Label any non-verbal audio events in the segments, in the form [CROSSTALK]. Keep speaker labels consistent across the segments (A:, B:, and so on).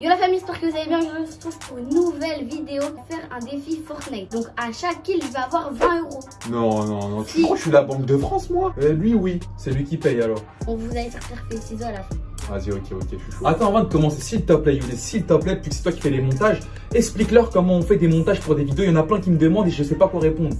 A: Yo la famille, j'espère que vous allez bien. Je vous retrouve pour une nouvelle vidéo pour faire un défi Fortnite. Donc à chaque kill, il va avoir 20 euros.
B: Non, non, non.
A: Si.
B: Pourquoi je suis la Banque de France, moi? Euh, Lui, oui. C'est lui qui paye alors.
A: On vous allez faire faire les ciseaux à la fin.
B: Vas-y, ok, ok, je suis chaud.
C: Attends, avant de commencer, s'il te plaît, Younes, s'il te plaît, puisque c'est toi qui fais les montages, explique-leur comment on fait des montages pour des vidéos. Il y en a plein qui me demandent et je sais pas quoi répondre.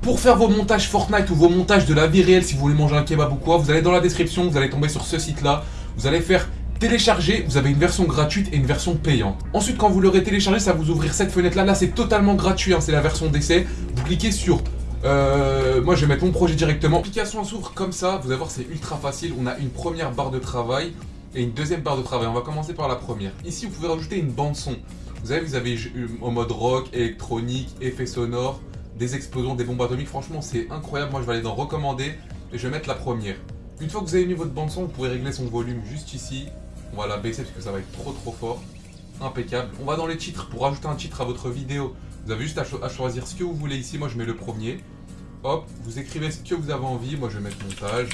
D: Pour faire vos montages Fortnite ou vos montages de la vie réelle, si vous voulez manger un kebab ou quoi, vous allez dans la description, vous allez tomber sur ce site-là. Vous allez faire télécharger, vous avez une version gratuite et une version payante. Ensuite, quand vous l'aurez téléchargé, ça va vous ouvrir cette fenêtre-là. Là, c'est totalement gratuit, hein, c'est la version d'essai. Vous cliquez sur... euh, moi, je vais mettre mon projet directement. L'application s'ouvre comme ça. Vous allez voir, c'est ultra facile. On a une première barre de travail et une deuxième barre de travail. On va commencer par la première. Ici, vous pouvez rajouter une bande son. Vous avez, vous avez euh, en mode rock, électronique, effets sonores, des explosions, des bombes atomiques. Franchement, c'est incroyable. Moi, je vais aller dans recommander et je vais mettre la première. Une fois que vous avez mis votre bande son, vous pouvez régler son volume juste ici. On va la baisser parce que ça va être trop trop fort. Impeccable. On va dans les titres pour ajouter un titre à votre vidéo. Vous avez juste à, cho- à choisir ce que vous voulez ici. Moi, je mets le premier. Hop, vous écrivez ce que vous avez envie. Moi, je vais mettre montage.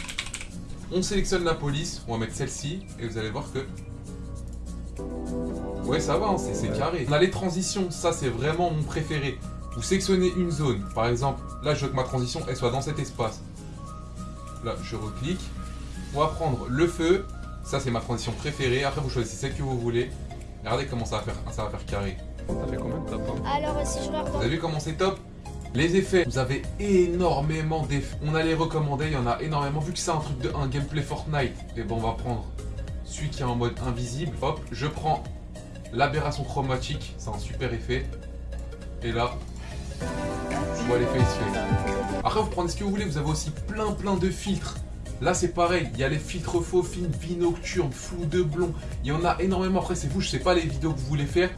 D: On sélectionne la police. On va mettre celle-ci. Et vous allez voir que Ouais, ça va, hein, c'est c'est carré. On a les transitions, ça c'est vraiment mon préféré. Vous sélectionnez une zone, par exemple, là je veux que ma transition elle soit dans cet espace. Là, je reclique. On va prendre le feu, ça c'est ma transition préférée. Après vous choisissez celle que vous voulez. Regardez comment ça va faire, ça va faire carré.
B: Ça fait combien de tapes hein
A: Alors si je regarde
D: Vous avez vu comment c'est top Les effets, vous avez énormément d'effets. On a les recommandés, il y en a énormément. Vu que c'est un truc de un gameplay Fortnite, et bon on va prendre celui qui est en mode invisible. Hop, je prends l'aberration chromatique, c'est un super effet. Et là, je vois l'effet il se fait. Après vous prenez ce que vous voulez, vous avez aussi plein plein de filtres. Là c'est pareil, il y a les filtres faux, fines, vie nocturne, flou de blond. Il y en a énormément. Après c'est vous, je sais pas les vidéos que vous voulez faire.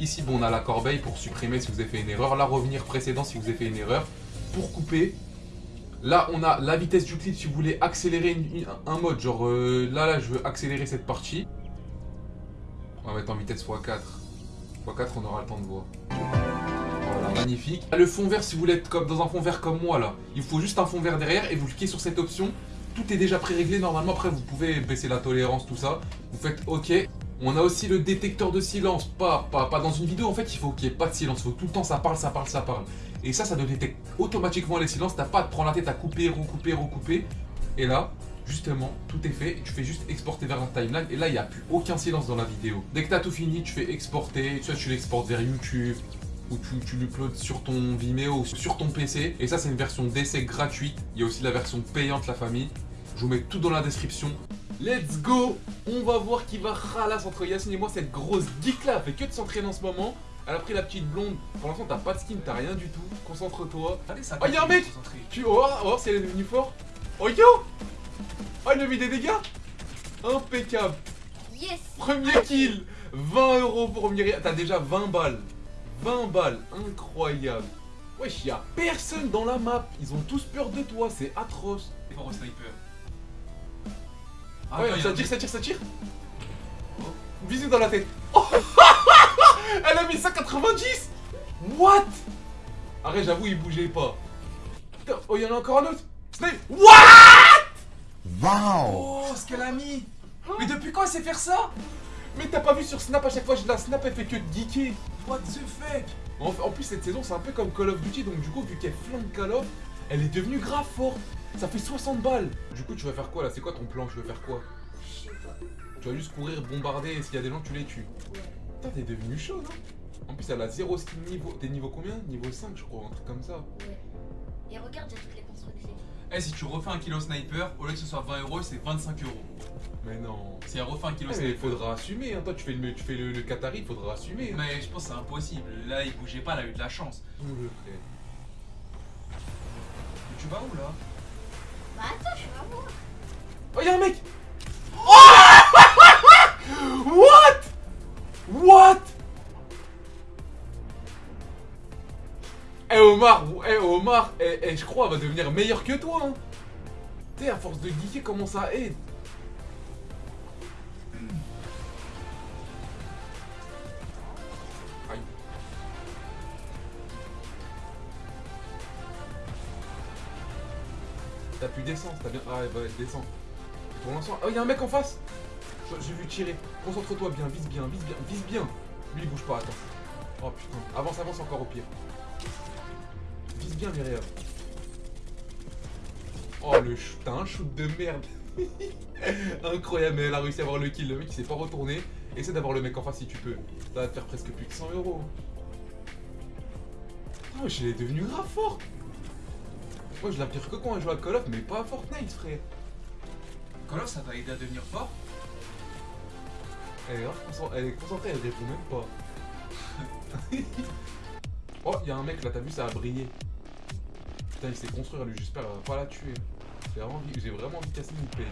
D: Ici, bon, on a la corbeille pour supprimer si vous avez fait une erreur. Là, revenir précédent si vous avez fait une erreur. Pour couper. Là, on a la vitesse du clip si vous voulez accélérer un mode. Genre, euh, là, là, je veux accélérer cette partie. On va mettre en vitesse x4. x4, on aura le temps de voir. Magnifique. Le fond vert, si vous voulez être comme dans un fond vert comme moi, là, il faut juste un fond vert derrière et vous cliquez sur cette option. Tout est déjà pré-réglé normalement. Après, vous pouvez baisser la tolérance, tout ça. Vous faites OK. On a aussi le détecteur de silence, pas, pas, pas dans une vidéo en fait, il faut qu'il n'y ait pas de silence, il faut tout le temps ça parle, ça parle, ça parle. Et ça, ça te détecte automatiquement les silences, t'as pas à te prendre la tête à couper, recouper, recouper. Et là, justement, tout est fait, tu fais juste exporter vers la timeline, et là, il n'y a plus aucun silence dans la vidéo. Dès que t'as tout fini, tu fais exporter, soit tu l'exportes vers YouTube, ou tu, tu l'uploads sur ton Vimeo, ou sur ton PC. Et ça, c'est une version d'essai gratuite, il y a aussi la version payante, la famille. Je vous mets tout dans la description. Let's go On va voir qui va ralasse entre Yacine et moi. Cette grosse geek là, elle fait que de s'entraîner en ce moment. Elle a pris la petite blonde. Pour l'instant, t'as pas de skin, t'as rien du tout. Concentre-toi.
E: Allez, ça
D: Oh, y'a un mec Tu vas voir, on va voir si elle est devenue fort. Oh yo Oh, il a mis des dégâts Impeccable
A: Yes
D: Premier kill 20 euros pour Myriam. T'as déjà 20 balles. 20 balles. Incroyable. Wesh, y'a personne dans la map. Ils ont tous peur de toi. C'est atroce.
E: fort au sniper.
D: Ouais,
E: attends, y a
D: ça tire, ça tire, ça tire.
E: Oh.
D: Bisous dans la tête. Oh [LAUGHS] Elle a mis 190 What? Arrête, j'avoue, il bougeait pas. Putain, oh, il y en a encore un autre. Snipe What?
E: Oh, ce qu'elle a mis Mais depuis quand elle sait faire ça?
D: Mais t'as pas vu sur Snap à chaque fois, je la Snap, elle fait que de geeker.
E: What the fuck?
D: En, en plus, cette saison, c'est un peu comme Call of Duty, donc du coup, vu qu'elle flingue Call of, elle est devenue grave forte. Ça fait 60 balles. Du coup, tu vas faire quoi là? C'est quoi ton plan? Tu veux faire quoi?
A: Je sais pas.
D: Tu vas juste courir, bombarder, et s'il y a des gens, tu les tues. Putain, t'es devenu chaud, non En plus, elle a 0 skin niveau. T'es niveau combien? Niveau 5, je crois, un truc comme ça.
A: Ouais. Et regarde, j'ai toutes les constructions.
E: Eh, si tu refais un kilo sniper, au lieu que ce soit 20 euros, c'est 25 euros.
D: Mais non.
E: Si elle refait un kilo
D: Ouais, mais il
E: sniper.
D: faudra assumer, hein. Toi, tu fais le, tu fais le, le Qatari, il faudra assumer. hein.
E: Mais je pense que c'est impossible. Là, il bougeait pas, elle a eu de la chance.
D: Nous le ferait.
E: Tu vas où là
A: Bah attends, je vais voir.
D: Oh, y'a un mec [LAUGHS] What What Eh Omar, eh Omar, eh, eh, je crois elle va devenir meilleure que toi hein. Sais, à force de geeker, comment ça aide T'as pu descendre, t'as bien... Ah ouais, descends. Pour l'instant... Oh, y'a un mec en face J'ai vu tirer. Concentre-toi bien, vise bien, vise bien, vise bien. Lui, il bouge pas, attends. Oh putain. Avance, avance encore au pire. Vise bien, Myriam. Oh, le shoot, t'as un shoot de merde. [LAUGHS] Incroyable, mais elle a réussi à avoir le kill. Le mec, il s'est pas retourné. Essaie d'avoir le mec en face si tu peux. Ça va te faire presque plus de 100 euros. Oh, je l'ai devenu grave fort. Moi, je la pire que quand elle joue à Call of, mais pas à Fortnite, frère.
E: Call of, ça t'a aidé à devenir fort
D: Elle est, grave concent- elle est concentrée, elle répond même pas. [LAUGHS] oh, il y a un mec là, t'as vu, ça a brillé. Putain, il s'est construire lui, j'espère elle va pas la tuer. J'ai vraiment envie, j'ai vraiment envie de casser une paye.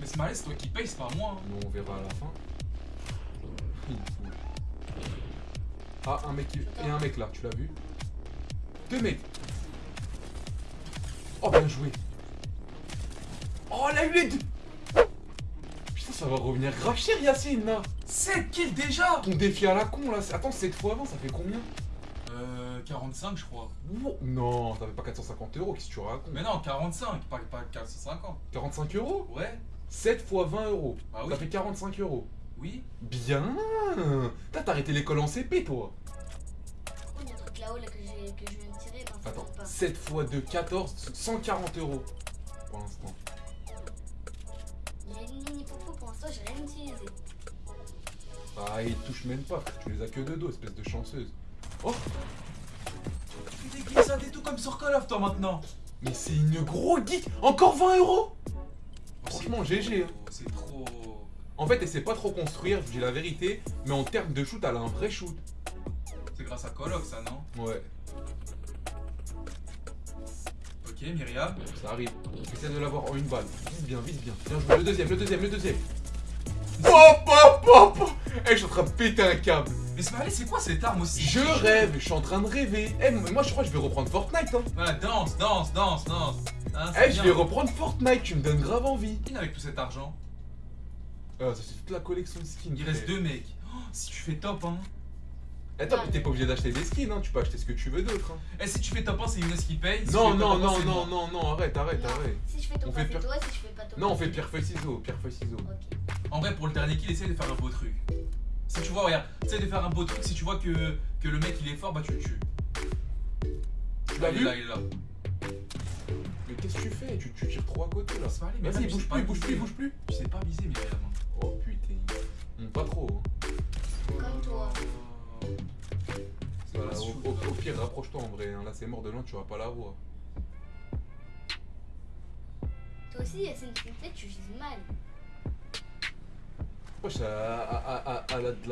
E: Mais c'est malin, c'est toi qui paye, c'est pas moi. hein.
D: Mais on verra à la fin. Ah, un mec, qui- et un mec là, tu l'as vu? Deux mecs. Oh, bien joué. Oh, elle a eu les deux. Putain, ça va revenir grave cher, Yacine, là.
E: 7 kills déjà
D: Ton défi à la con, là. c'est- Attends, 7 fois avant, ça fait combien?
E: Euh, 45 je crois.
D: Wow. Non, ça fait pas 450 euros, qu'est-ce que tu racontes?
E: Mais non, 45, pas, pas 450.
D: 45 euros?
E: Ouais
D: 7 fois 20 euros.
E: Bah oui.
D: Ça fait 45 euros.
E: Oui
D: Bien T'as arrêté l'école en CP, toi
A: Il y a un truc là-haut là, que, j'ai- que je viens de tirer.
D: Attends,
A: compte pas.
D: 7 fois 2, 14, 140 euros. Pour l'instant.
A: J'ai une mini popo pour l'instant, j'ai rien utilisé.
D: Ah, il touche même pas, tu les as que de dos, espèce de chanceuse. Oh
E: Tu glissades et tout comme sur Call of toi maintenant
D: Mais c'est une gros geek Encore 20 euros
E: Oh,
D: Franchement, GG, hein.
E: C'est trop...
D: En fait, elle sait pas trop construire, je dis la vérité, mais en termes de shoot, elle a un vrai shoot.
E: C'est grâce à Call of ça, non?
D: Ouais,
E: Ok, Myriam.
D: ça arrive. Essaie de l'avoir en une balle. Vise bien, vise bien. Bien joué. Le deuxième, le deuxième, le deuxième. Pop, pop, pop. Eh, je suis en train de péter un câble.
E: Mais c'est quoi cette arme aussi?
D: Je rêve, je suis en train de rêver. Eh, moi, je crois que je vais reprendre Fortnite, hein.
E: Voilà, danse, danse, danse, danse. Hein,
D: Eh, je vais reprendre Fortnite, tu me donnes grave envie.
E: Qui avec tout cet argent?
D: Ah, ça, c'est toute la collection de skins.
E: Il reste deux mecs. Oh, si tu fais top 1.
D: Attends, mais t'es pas obligé d'acheter des skins, hein. Tu peux acheter ce que tu veux d'autre, hein.
E: Et si tu fais top 1, c'est Younes qui paye. si
D: Non, non,
E: top 1,
D: non, non, non, non, arrête, arrête,
A: Non,
D: arrête.
A: Si je fais pas,
D: fait
A: c'est
D: pire.
A: toi. Si je fais pas ton
D: Non,
A: pas,
D: on fait pierre feuille ciseaux, pierre feuille ciseaux.
E: En vrai, pour le dernier kill, essaye de faire un beau truc. Si tu vois, regarde, essaye de faire un beau truc. Si tu vois que, que le mec il est fort, bah tu le tues.
D: Tu l'as
E: il est
D: vu
E: là, il est là.
D: Mais qu'est-ce que tu fais? Tu, tu tires trop à côté là.
E: C'est pas allé, mais
D: Vas-y, bouge plus, bouge plus, bouge plus.
E: Tu sais pas viser, Myriam.
D: Oh putain. Hum, pas trop. Au, pire, rapproche-toi en vrai. hein. Là, c'est mort de loin, tu vas pas la voir.
A: Toi aussi, une flippette, tu vises mal.
D: Wesh, elle a, a- a- a- elle a de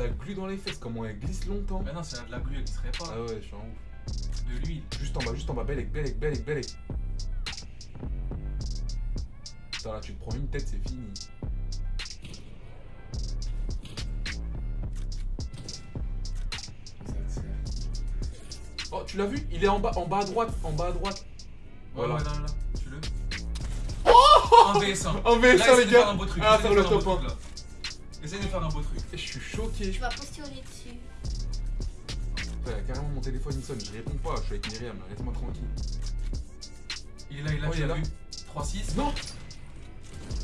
D: la, glu dans les fesses, comment elle glisse longtemps.
E: Mais non, c'est de la glu, elle serait pas.
D: Ah ouais, je suis en ouf.
E: De l'huile.
D: Juste en bas, juste en bas, Belek, Belek, Belek, Belek. Putain, là, tu te prends une tête, c'est fini. Tu l'as vu? Il est en bas, en bas à droite, en bas à droite. Voilà.
E: ouais, là, là, tu le. En VS1.
D: En
E: Là,
D: VS1,
E: essaye
D: les gars. Ah,
E: essaye
D: faire
E: de
D: le top
E: truc, là. Essaye de faire un beau truc.
D: Et je suis choqué.
A: Tu vas postillonner dessus.
D: Ouais, carrément, mon téléphone il sonne, je réponds pas, je suis avec Myriam, laisse-moi tranquille.
E: Il est là, il est là,
D: Oh,
E: tu
D: il est là.
E: vu 3-6.
D: Non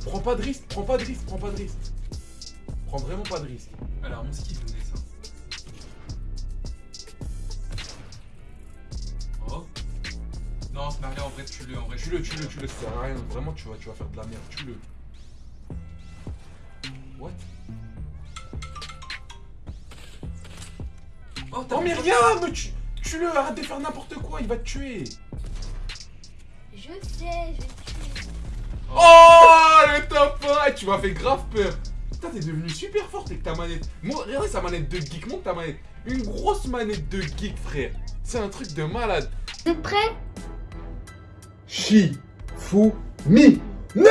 D: Prends pas de risque, prends pas de risque, prends pas de risque. Prends vraiment pas de risque.
E: Alors, on skip le dessin. Vrai, tue-le, en vrai.
D: Tue-le, tue-le, tue-le, ça sert à rien. Vraiment, tu vas, tu vas faire de la merde, tue-le. What?
E: Oh,
D: Oh Myriam tu, Tue-le, arrête de faire n'importe quoi, il va te tuer
A: Je sais, je vais te tuer.
D: Oh le top 1 Tu m'as fait grave peur Putain, t'es devenu super fort avec ta manette. Moi, regardez sa manette de geek, monte ta manette. Une grosse manette de geek, frère. C'est un truc de malade.
A: Vous êtes prêts
B: Chi, fou, mi.
D: Non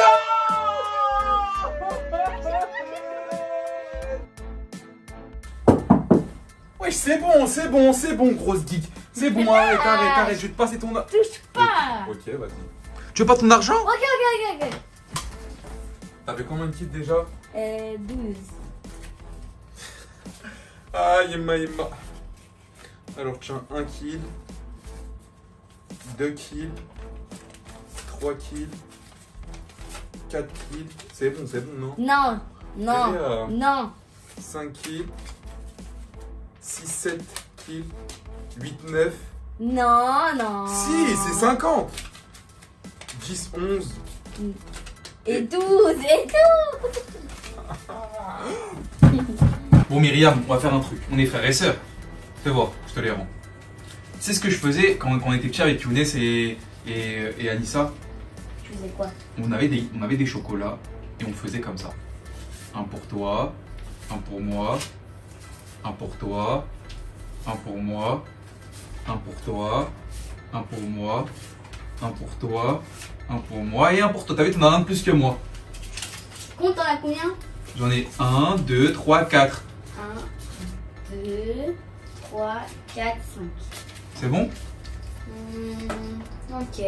D: Wesh, c'est bon, c'est bon, c'est bon, grosse geek. C'est bon, arrête, arrête, arrête, je vais te passer ton...
A: Touche pas
D: Ok, vas-y.
E: Tu veux pas ton argent?
A: Ok, ok, ok, ok.
D: T'avais combien de kills déjà?
A: Euh, 12.
D: Aïe, maï, ma. Alors, tiens, 1 kill. 2 kills. 3 kills. 4 kills. C'est bon, c'est bon, non
A: Non, non,
D: Léa,
A: non.
D: 5 kills. 6, 7 kills. 8, 9.
A: Non, non.
D: Si, c'est 50 10, 11.
A: Et 12, et 12.
E: Bon, Myriam, on va faire un truc. On est frères et sœurs. Fais voir, je te les rends. C'est ce que je faisais quand, quand on était petits avec Younes et, et, et Anissa.
A: Tu faisais quoi?
E: On avait, des, on avait des chocolats et on faisait comme ça. Un pour toi, un pour moi, un pour toi, un pour moi, un pour toi, un pour moi, un pour toi, un pour moi et un pour toi. T'as vu, t'en as un de plus que moi.
A: Compte, t'en as combien?
E: J'en ai un, deux, trois, quatre.
A: 1, 2, 3, 4, 5.
E: C'est bon?
A: Hmm, ok.